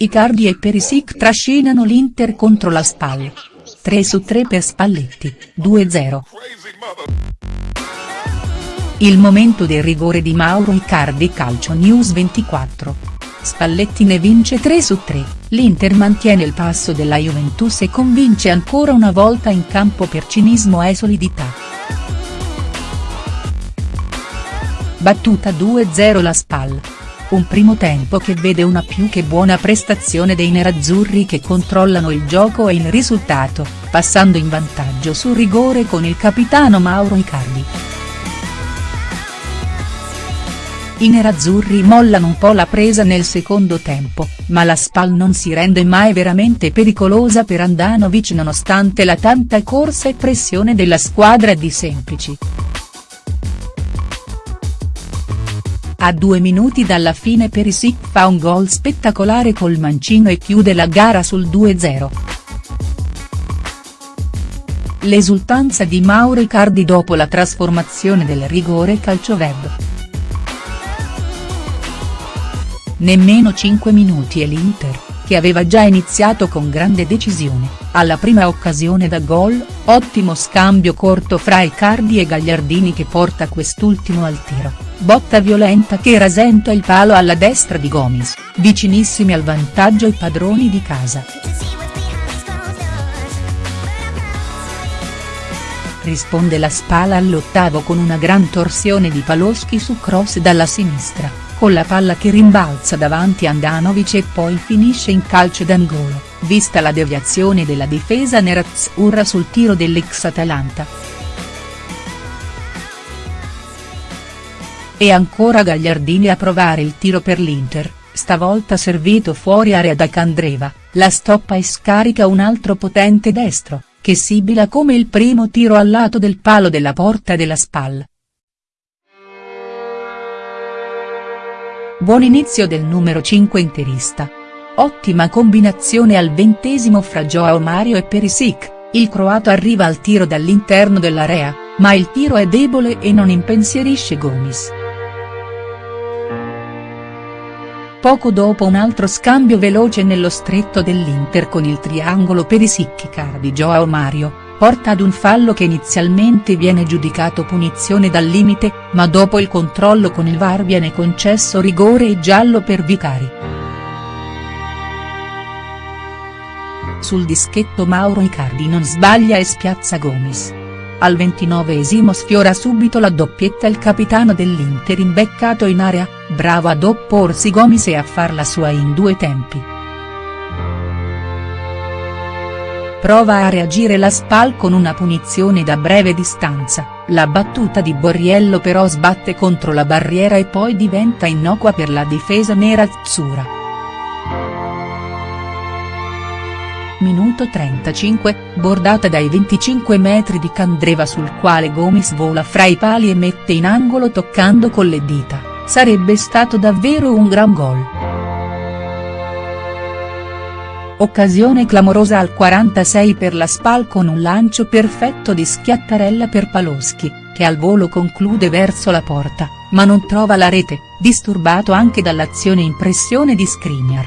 Icardi e Perisic trascinano l'Inter contro la Spal. 3 su 3 per Spalletti, 2-0. Il momento del rigore di Mauro Icardi Calcio News 24. Spalletti ne vince 3 su 3, l'Inter mantiene il passo della Juventus e convince ancora una volta in campo per cinismo e solidità. Battuta 2-0 la Spal. Un primo tempo che vede una più che buona prestazione dei nerazzurri che controllano il gioco e il risultato, passando in vantaggio sul rigore con il capitano Mauro Icardi. I nerazzurri mollano un po' la presa nel secondo tempo, ma la Spal non si rende mai veramente pericolosa per Andanovic nonostante la tanta corsa e pressione della squadra di Semplici. A due minuti dalla fine Perisic fa un gol spettacolare col mancino e chiude la gara sul 2-0. L'esultanza di Mauro Icardi dopo la trasformazione del rigore calcioweb. Nemmeno 5 minuti e l'Inter, che aveva già iniziato con grande decisione, alla prima occasione da gol, ottimo scambio corto fra Icardi e Gagliardini che porta quest'ultimo al tiro. Botta violenta che rasenta il palo alla destra di Gomis, vicinissimi al vantaggio i padroni di casa. Risponde la Spala all'ottavo con una gran torsione di Paloschi su cross dalla sinistra, con la palla che rimbalza davanti Andanovic e poi finisce in calcio d'angolo, vista la deviazione della difesa nerazzurra sul tiro dell'ex Atalanta. E ancora Gagliardini a provare il tiro per l'Inter, stavolta servito fuori area da Candreva, la stoppa e scarica un altro potente destro, che sibila come il primo tiro al lato del palo della porta della spalla. Buon inizio del numero 5 interista. Ottima combinazione al ventesimo fra Joao Mario e Perisic, il croato arriva al tiro dall'interno dell'area, ma il tiro è debole e non impensierisce Gomis. Poco dopo un altro scambio veloce nello stretto dell'Inter con il triangolo Perisic di Joao Mario, porta ad un fallo che inizialmente viene giudicato punizione dal limite, ma dopo il controllo con il VAR viene concesso rigore e giallo per Vicari. Sul dischetto Mauro Icardi non sbaglia e spiazza Gomis. Al ventinovesimo sfiora subito la doppietta il capitano dell'Inter imbeccato in area, bravo ad opporsi Gomis e a farla sua in due tempi. Prova a reagire la Spal con una punizione da breve distanza, la battuta di Borriello però sbatte contro la barriera e poi diventa innocua per la difesa nerazzurra. Minuto 35, bordata dai 25 metri di Candreva sul quale Gomis vola fra i pali e mette in angolo toccando con le dita, sarebbe stato davvero un gran gol. Occasione clamorosa al 46 per la Spal con un lancio perfetto di Schiattarella per Paloschi, che al volo conclude verso la porta, ma non trova la rete, disturbato anche dall'azione in pressione di Skriniar.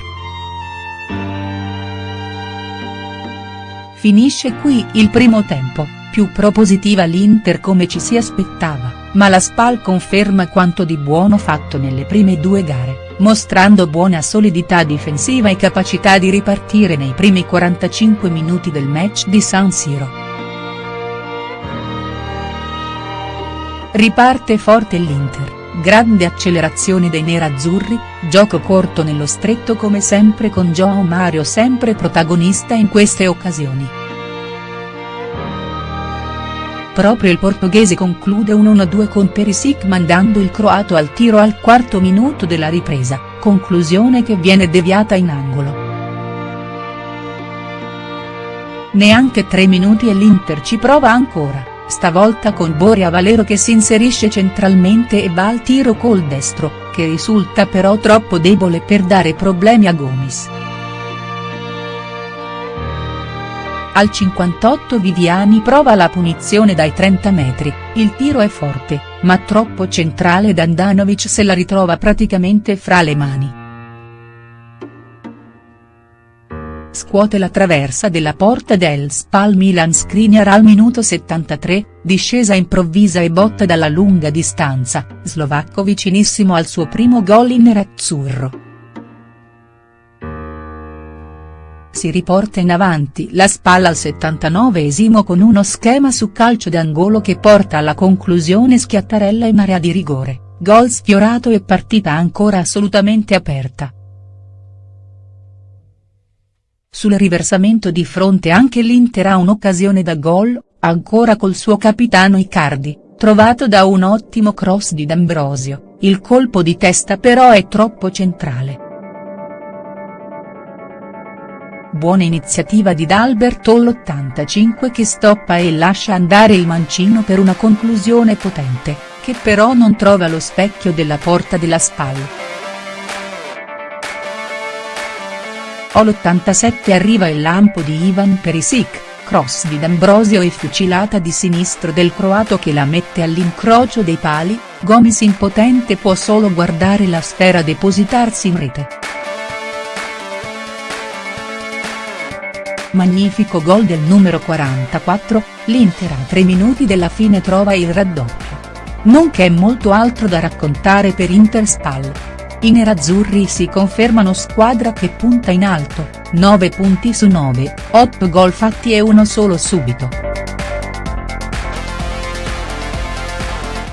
Finisce qui il primo tempo, più propositiva l'Inter come ci si aspettava, ma la Spal conferma quanto di buono fatto nelle prime due gare, mostrando buona solidità difensiva e capacità di ripartire nei primi 45 minuti del match di San Siro. Riparte forte l'Inter grande accelerazione dei nerazzurri, gioco corto nello stretto come sempre con João Mario sempre protagonista in queste occasioni. Proprio il portoghese conclude un 1-2 con Perisic mandando il croato al tiro al quarto minuto della ripresa, conclusione che viene deviata in angolo. Neanche tre minuti e l'Inter ci prova ancora stavolta con Boria Valero che si inserisce centralmente e va al tiro col destro, che risulta però troppo debole per dare problemi a Gomis. Al 58 Viviani prova la punizione dai 30 metri, il tiro è forte, ma troppo centrale ed Andanovic se la ritrova praticamente fra le mani. scuote la traversa della porta del Spal Milan Skriniar al minuto 73, discesa improvvisa e botta dalla lunga distanza, slovacco vicinissimo al suo primo gol in nerazzurro. Si riporta in avanti la spalla al 79esimo con uno schema su calcio d'angolo che porta alla conclusione Schiattarella in area di rigore, gol sfiorato e partita ancora assolutamente aperta. Sul riversamento di fronte anche l'Inter ha un'occasione da gol, ancora col suo capitano Icardi, trovato da un ottimo cross di D'Ambrosio, il colpo di testa però è troppo centrale. Buona iniziativa di D'Alberto l'85 che stoppa e lascia andare il mancino per una conclusione potente, che però non trova lo specchio della porta della spalla. All'87 arriva il lampo di Ivan Perisic, cross di D'Ambrosio e fucilata di sinistro del croato che la mette all'incrocio dei pali, Gomis impotente può solo guardare la sfera depositarsi in rete. Magnifico gol del numero 44, l'Inter a tre minuti della fine trova il raddoppio. Non c'è molto altro da raccontare per Inter Spal. I nerazzurri si confermano squadra che punta in alto, 9 punti su 9, 8 gol fatti e uno solo subito.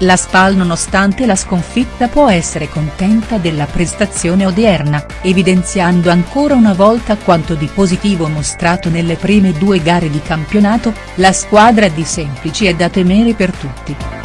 La Spal nonostante la sconfitta può essere contenta della prestazione odierna, evidenziando ancora una volta quanto di positivo mostrato nelle prime due gare di campionato, la squadra di Semplici è da temere per tutti.